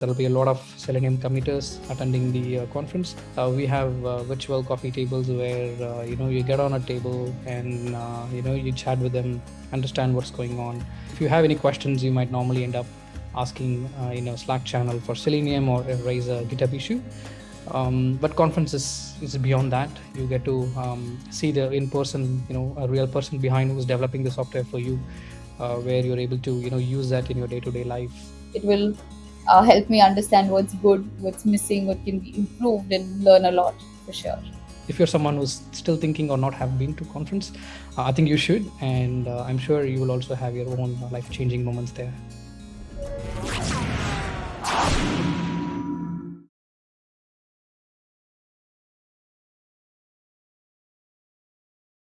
There'll be a lot of Selenium committers attending the uh, conference. Uh, we have uh, virtual coffee tables where uh, you know you get on a table and uh, you know you chat with them, understand what's going on. If you have any questions, you might normally end up asking uh, you know Slack channel for Selenium or raise a GitHub issue. Um, but conference is, is beyond that. You get to um, see the in-person, you know, a real person behind who's developing the software for you, where you're able to you know use that in your day-to-day life. It will uh, help me understand what's good, what's missing, what can be improved, and learn a lot for sure. If you're someone who's still thinking or not have been to conference, uh, I think you should, and uh, I'm sure you will also have your own life-changing moments there.